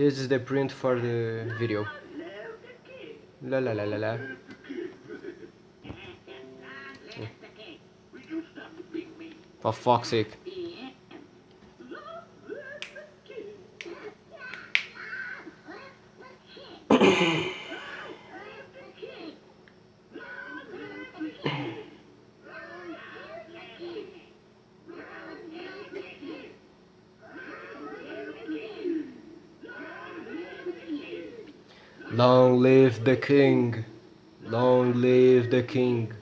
This is the print for the video. La la la la la. For fuck's sake. Long live the king. Long live the king.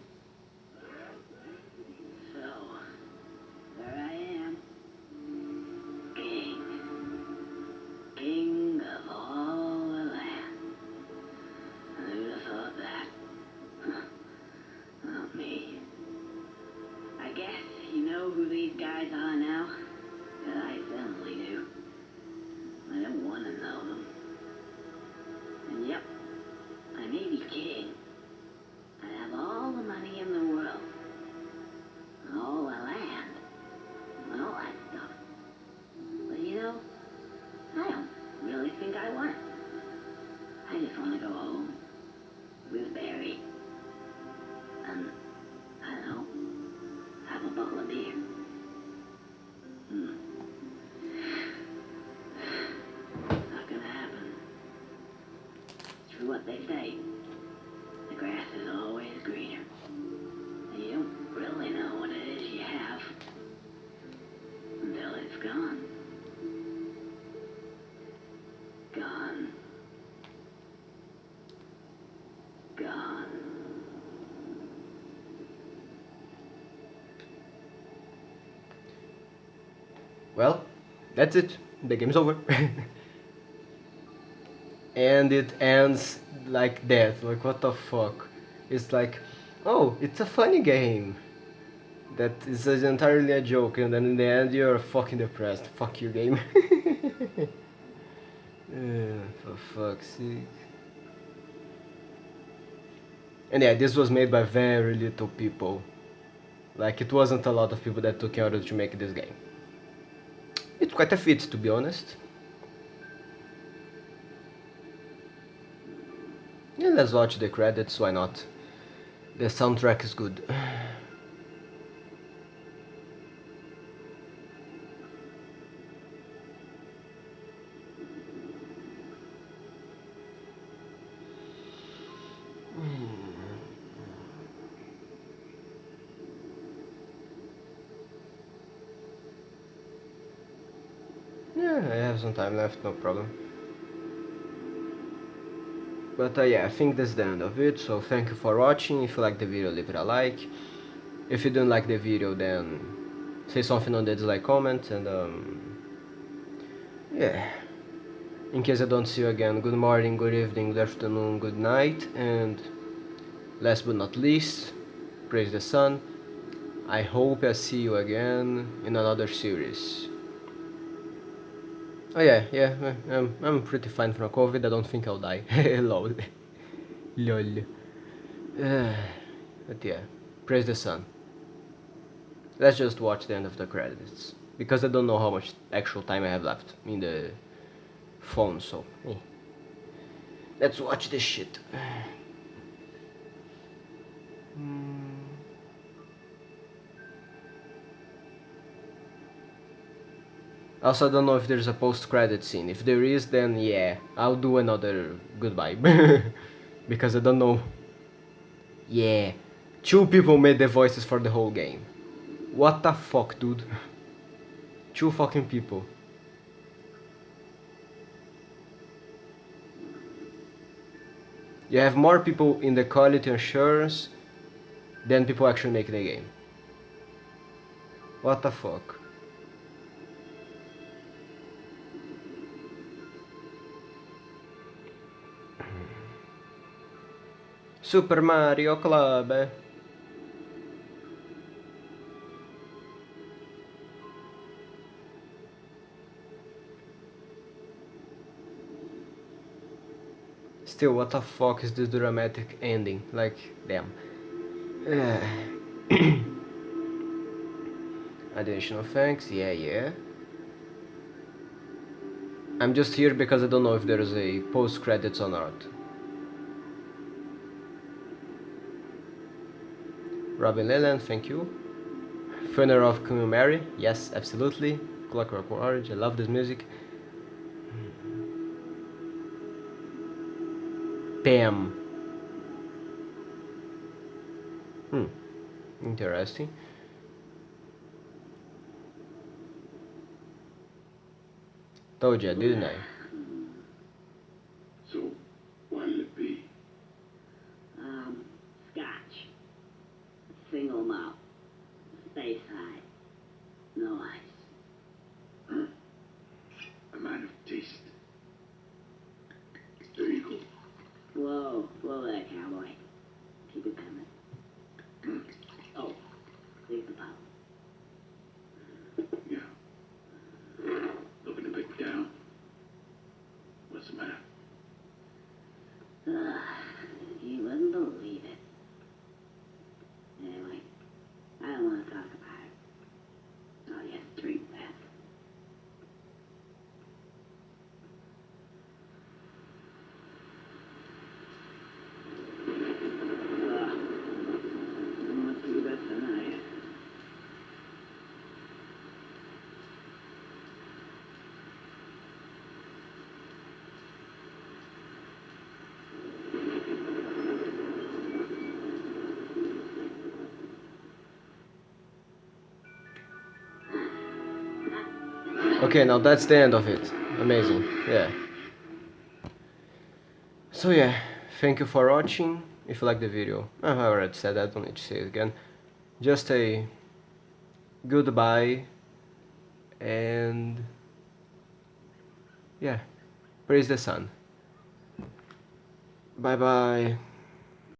They say. The grass is always greener. And you don't really know what it is you have until it's gone. Gone. Gone. Well, that's it. The game's over. and it ends like that. Like, what the fuck? It's like, oh, it's a funny game. That is entirely a joke, and then in the end you're fucking depressed. Fuck you, game. Uh, for fuck's sake. And yeah, this was made by very little people. Like, it wasn't a lot of people that took in order to make this game. It's quite a feat, to be honest. Yeah, let's watch the credits, why not? The soundtrack is good. Yeah, I have some time left, no problem. But uh, yeah, I think that's the end of it, so thank you for watching, if you like the video leave it a like. If you don't like the video then say something on the dislike comment and um, yeah. In case I don't see you again, good morning, good evening, good afternoon, good night and last but not least, praise the sun. I hope I see you again in another series. Oh yeah, yeah, I'm, I'm pretty fine from COVID, I don't think I'll die. Lol. Lol. Uh, but yeah, praise the sun. Let's just watch the end of the credits. Because I don't know how much actual time I have left in the phone, so... eh. Let's watch this shit. Hmm. Also, I don't know if there's a post-credit scene. If there is, then yeah, I'll do another goodbye. because I don't know. Yeah, two people made the voices for the whole game. What the fuck, dude? two fucking people. You have more people in the quality assurance than people actually make the game. What the fuck? Super Mario Club. Still, what the fuck is this dramatic ending? Like, damn. Uh, Additional thanks, yeah, yeah. I'm just here because I don't know if there's a post credits or not. Robin Leland, thank you. Funeral of Queen Mary, yes, absolutely. Clockwork Orange, I love this music. Pam. Hmm, interesting. Told you, didn't I? So, what'll it be? Um, scotch. Single malt. Space high. No ice. I might have tasted. There you go. Whoa, whoa there, cowboy. Keep it coming. Oh, leave the pop. Yeah. Looking a bit down. What's the matter? Ugh, you wouldn't believe it. Anyway, I don't want to talk about it. Oh, yes, drink that. Ugh. Must be better tonight. Okay, now that's the end of it. Amazing, yeah. So yeah, thank you for watching. If you like the video, ah, I already said that, don't need to say it again. Just a goodbye and yeah, praise the sun. Bye bye.